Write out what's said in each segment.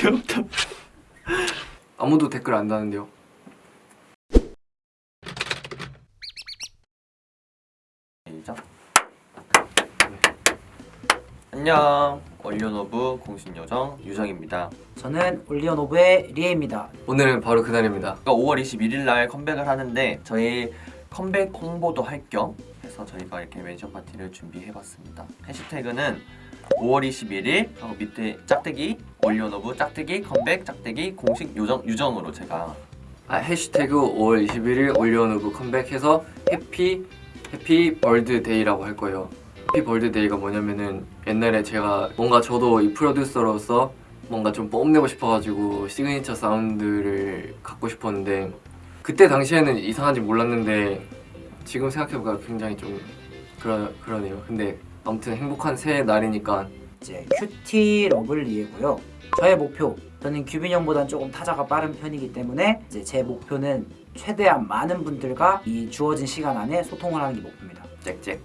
귀엽다 아무도 댓글 안 다는데요 시작. 안녕. OnlyOneOf 공식요정 유정입니다. 저는 OnlyOneOf의 리에입니다. 오늘은 바로 그날입니다 5월 21일 날 컴백을 하는데 저희 컴백 홍보도 할 겸 해서 저희가 이렇게 mention 파티를 준비해봤습니다. 해시태그는 5월 21일 하고 밑에 짝대기 OnlyOneOf 짝대기 컴백 짝대기 공식 요정 유정으로 제가. 아, 해시태그 5월 21일 OnlyOneOf 컴백해서 happy happy birthday라고 할 거예요. happy birthday가 뭐냐면은 옛날에 제가 뭔가 저도 이 프로듀서로서 뭔가 좀 뽐내고 싶어가지고 signature sound를 갖고 싶었는데 그때 당시에는 이상한지 몰랐는데 지금 생각해보니까 굉장히 좀 그러, 그러네요. 근데 아무튼 행복한 새해 날이니까. 이제 cutie lovely이고요. 저의 목표, 저는 규빈 형보단 조금 타자가 빠른 편이기 때문에 이제 제 목표는 최대한 많은 분들과 이 주어진 시간 안에 소통을 하는 게 목표입니다. 짹짹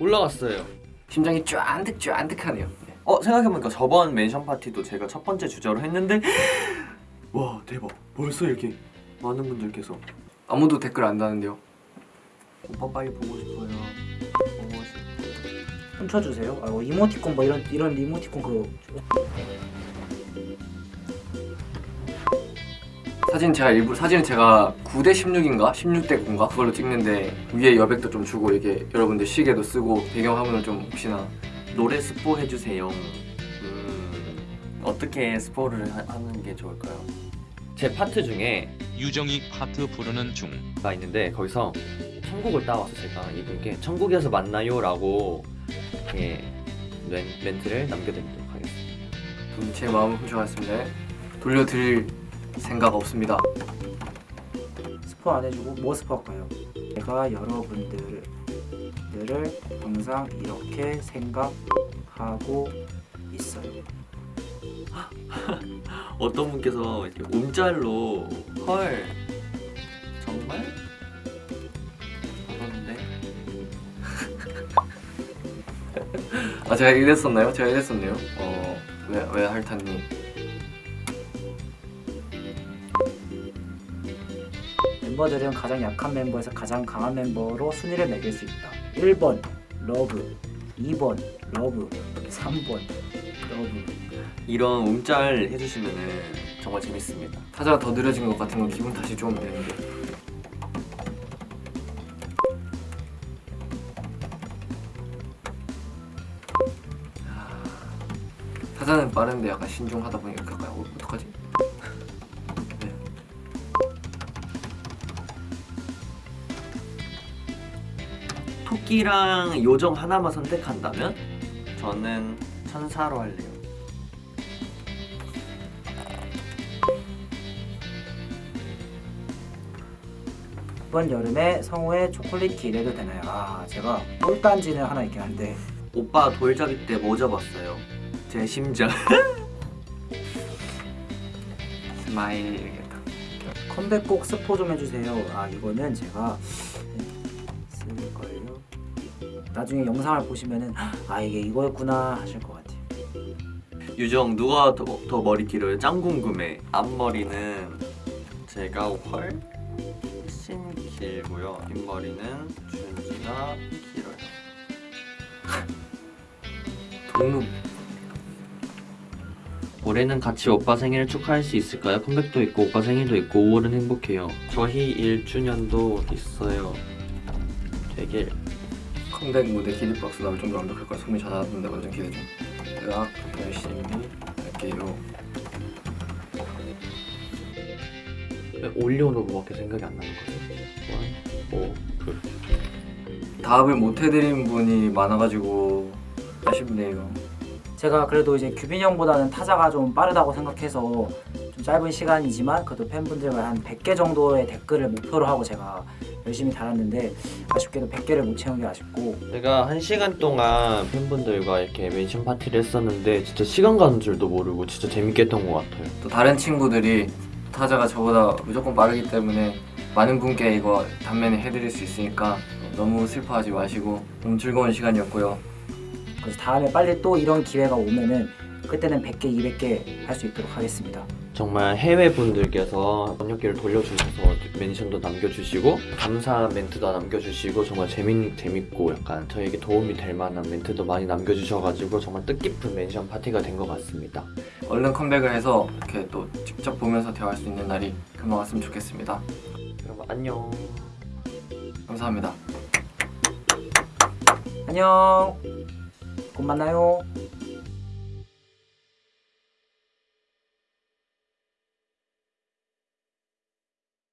올라갔어요. 심장이 쫀득쫀득하네요. 네. 어 생각해보니까 저번 mention 파티도 제가 첫 번째 주제로 했는데 와 대박. 벌써 이렇게 많은 분들께서. 아무도 댓글 안 다는데요? 오빠 빨리 보고 싶어요. 보고 싶어요 훔쳐주세요. 아, 뭐 이모티콘 뭐 이런 이런 이모티콘 그거. 사진 제가 일부 사진은 제가 9대 16인가? 16대 9인가? 그걸로 찍는데 위에 여백도 좀 주고 이렇게 여러분들 시계도 쓰고 배경 화면을 좀 혹시나. 노래 스포 해주세요. 음, 어떻게 스포를 하, 하는 게 좋을까요? 제 파트 중에 유정이 파트 부르는 중. 가 있는데 거기서 천국을 따와서 제가 이분께 천국에서 만나요 라고 이렇게 멘, 멘트를 남겨드리도록 하겠습니다 음, 제 마음을 훔쳐갔습니다 돌려드릴 생각 없습니다 스포 안 해주고 뭐 스포할까요? 제가 여러분들을 항상 이렇게 생각하고 있어요. 어떤 분께서 이렇게 움짤로 헐 정말? 아 제가 이랬었나요? 제가 이랬었네요 어 왜 왜 할타님 멤버들은 가장 약한 멤버에서 가장 강한 멤버로 순위를 매길 수 있다. 1번 love, 2번 love, 3번 love. 이런 움짤 해주시면은 정말 재밌습니다 타자가 더 느려진 것 같은 건 기분 탓이 좀 되는데 타자는 빠른데 약간 신중하다 보니까 약간 어, 어떡하지? 네. 토끼랑 요정 하나만 선택한다면 저는 천사로 할래요 이번 여름에 성우의 초콜릿 기대도 되나요? 아 제가 꿀단지는 하나 있긴 한데 오빠 돌잡이 때 뭐 잡았어요? 제 심장 smile 이겠다 컴백곡 스포 좀 해주세요. 아 이거는 제가 쓸걸요. 나중에 영상을 보시면은 아 이게 이거였구나 하실 것 같아요. 유정 누가 더, 더 머리 길어요? 짱 궁금해 앞머리는 제가 훨씬 길고요 뒷머리는 준지가 길어요 동무 올해는 같이 오빠 생일을 축하할 수 있을까요? 컴백도 있고 오빠 생일도 있고 5월은 행복해요. 저희 1주년도 있어요. 되게 컴백 무대 기립박수 나올 정도로 완벽할 거라 소문이 자자하던데 완전 기대 좀 대학 열심히 할게요. 올리오노브밖에 생각이 안 나는 거예요 1, 5, 그 답을 못 해드린 분이 많아가지고 아쉽네요 제가 그래도 이제 규빈 형보다는 타자가 좀 빠르다고 생각해서 좀 짧은 시간이지만 그래도 팬분들과 한 100개 정도의 댓글을 목표로 하고 제가 열심히 달았는데 아쉽게도 100개를 못 채운 게 아쉽고. 제가 한 시간 동안 팬분들과 이렇게 멘션 파티를 했었는데 진짜 시간 가는 줄도 모르고 진짜 재밌게 했던 것 같아요. 또 다른 친구들이 타자가 저보다 무조건 빠르기 때문에 많은 분께 이거 단면에 해드릴 수 있으니까 너무 슬퍼하지 마시고 너무 즐거운 시간이었고요 그래서 다음에 빨리 또 이런 기회가 오면은 그때는 100개, 200개 할 수 있도록 하겠습니다. 정말 해외 분들께서 번역기를 돌려주셔서 멘션도 남겨주시고 감사 멘트도 남겨주시고 정말 재밌 재밌고 약간 저에게 도움이 될 만한 멘트도 많이 남겨주셔가지고 정말 뜻깊은 멘션 파티가 된 것 같습니다. 얼른 컴백을 해서 이렇게 또 직접 보면서 대화할 수 있는 날이 금방 왔으면 좋겠습니다. 여러분 안녕. 감사합니다. 안녕. 곧 만나요.